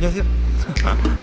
안녕하세요. 정말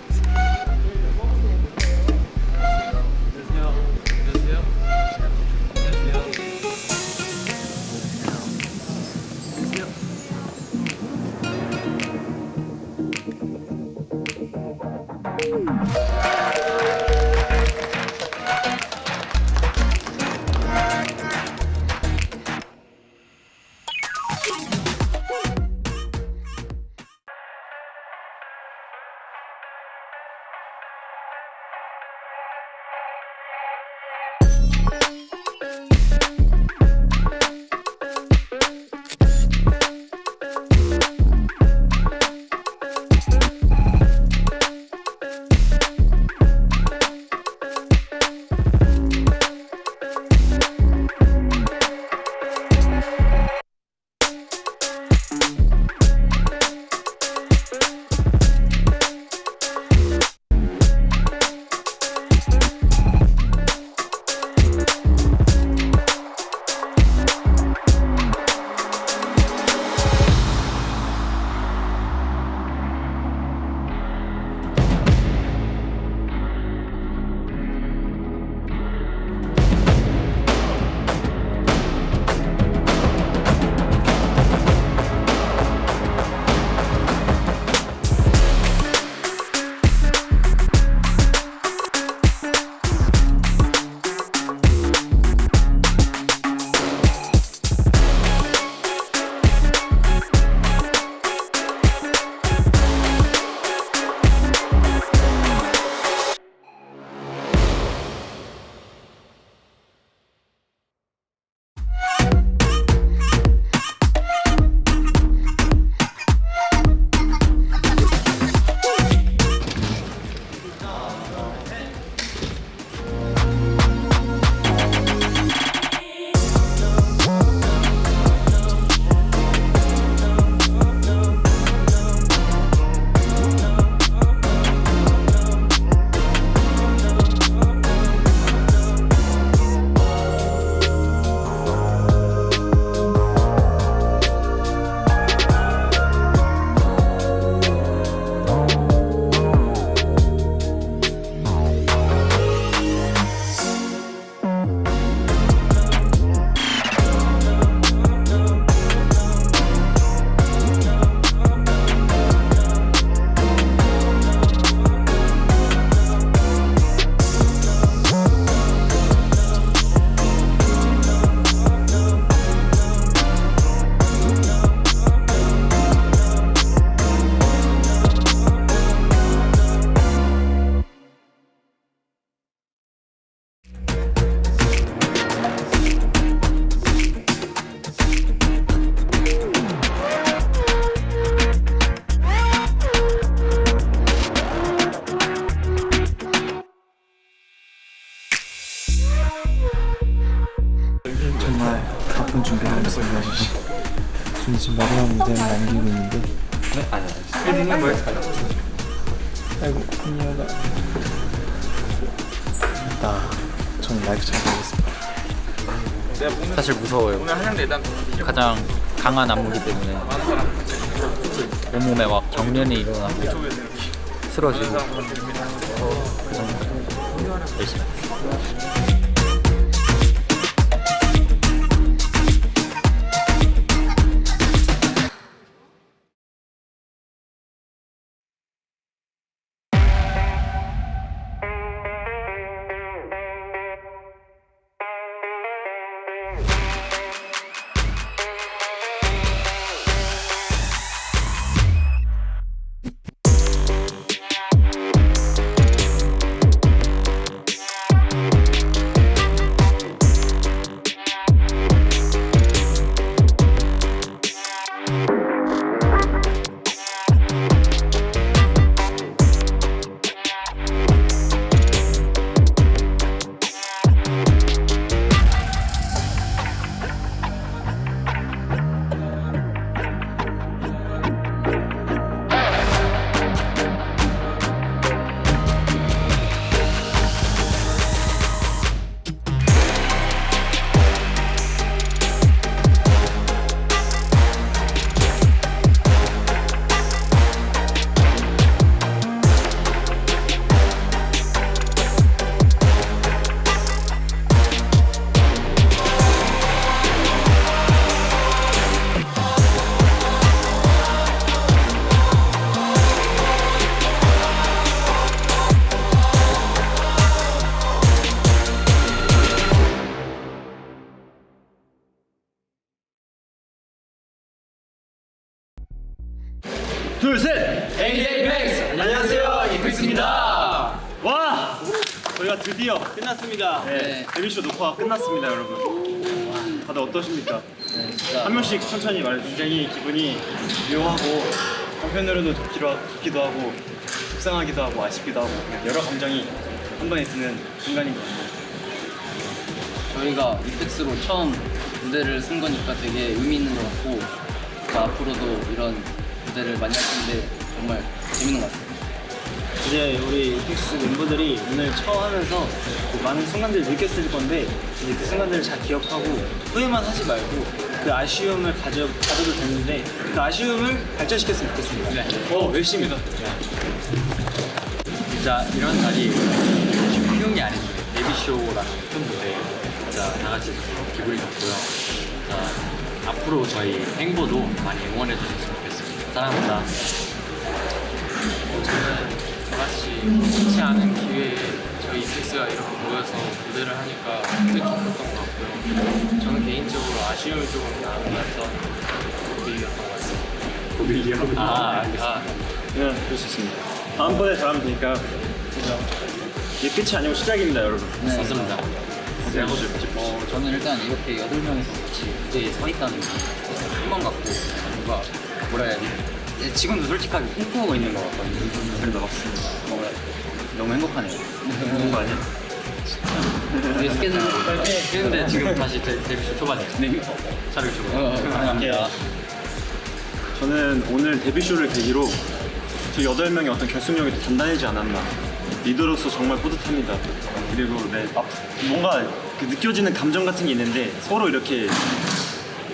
하겠습니다. 저는 지금 마지막 무대를 남기고 있는데. 아이고 미녀가 나 저는 마이크 잘 모르겠습니다. 사실 무서워요. 가장 강한 안무기 때문에. 온몸에 막 경련이 일어나고 쓰러지고. 그 정도. 열심히. 둘, 셋! 에이펙스 안녕하세요 이펙스입니다. 와! 저희가 드디어 끝났습니다. 네. 데뷔쇼 녹화가 끝났습니다, 여러분. 다들 어떠십니까? 진짜 한 명씩 천천히 말해 굉장히 기분이 묘하고 한편으로는 좋기도, 하- 좋기도 하고 속상하기도 하고 아쉽기도 하고 여러 감정이 한 번에 드는 순간인 것 같아요. 저희가 이펙스로 처음 무대를 쓴 거니까 되게 의미 있는 것 같고 또 앞으로도 이런 무대를 많이 할 텐데 정말 재밌는 것 같습니다. 이제 우리 픽스 멤버들이 오늘 처음 하면서 그 많은 순간들을 느꼈을 건데 이제 그 순간들을 잘 기억하고 후회만 하지 말고 그 아쉬움을 가져, 가져도 되는데 그 아쉬움을 발전시켰으면 좋겠습니다. 네. 오, 열심히다. 진짜 이런 날이 쉬운 게 아닌데 데뷔쇼라는 큰 무대에 진짜 다 같이 기분이 좋고요. 자, 앞으로 저희 행보도 많이 응원해 주셨으 사랑합니다. 저는 저같이 흔치 않은 기회에 저희 이펙스가 이렇게 모여서 무대를 하니까 되게 기뻤던 것 같고요. 저는 개인적으로 아쉬움을 조금 남았던 고비였던 것 같습니다. 고빌리하고 아, 알겠습니다. 네, 그럴 수 있습니다. 다음번에 잘하면 되니까요. 이게 끝이 아니고 시작입니다, 여러분. 네. 맞습니다. 어, 저는 일단 이렇게 여덟 명이서 같이 무대에 서 있다는 게 한번 같고 뭔가 뭐라 해야? 예, 지금도 솔직하게 꿈꾸고 있는 것 같거든요. 그래도 맞습니다. 뭔가 너무 행복하네요. 좋은 거 아니야? 우리 스케줄 근데 지금 다시 데, 데뷔쇼 초반이에요. 네. 주고. 어, 감사합니다. 저는 오늘 데뷔쇼를 계기로 저 8명의 어떤 결속력이 더 단단해지지 않았나 리더로서 정말 뿌듯합니다 그리고 네, 앞- 뭔가 그 느껴지는 감정 같은 게 있는데 서로 이렇게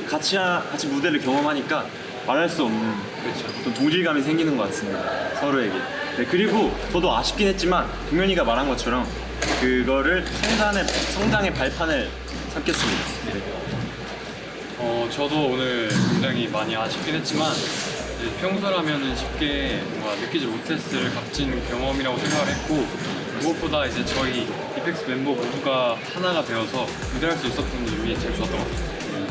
같이, 하- 같이 무대를 경험하니까 말할 수 없는 어떤 동질감이 생기는 것 같습니다 서로에게 네, 그리고 저도 아쉽긴 했지만 동현이가 말한 것처럼 그거를 성단의, 성당의 발판을 삼겠습니다 네. 어, 저도 오늘 굉장히 많이 아쉽긴 했지만 이제 평소라면은 쉽게 뭔가 느끼지 못했을 값진 경험이라고 생각을 했고 무엇보다 이제 저희 이펙스 멤버 모두가 하나가 되어서 무대할 수 있었던 점이 제일 좋았던 것 같아요.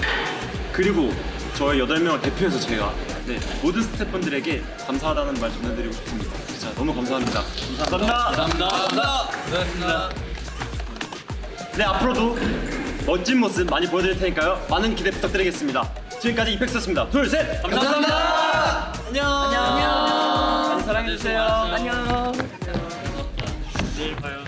그리고 저희 8명을 대표해서 제가 네, 모든 스태프분들에게 감사하다는 말 전해드리고 싶습니다. 진짜 너무 감사합니다. 감사합니다. 감사합니다. 네, 앞으로도 멋진 모습 많이 보여드릴 테니까요. 많은 기대 부탁드리겠습니다. 지금까지 이펙스였습니다. 둘, 셋! 감사합니다. 안녕. 안녕. 많이 사랑해주세요. 안녕. 내일 봐요.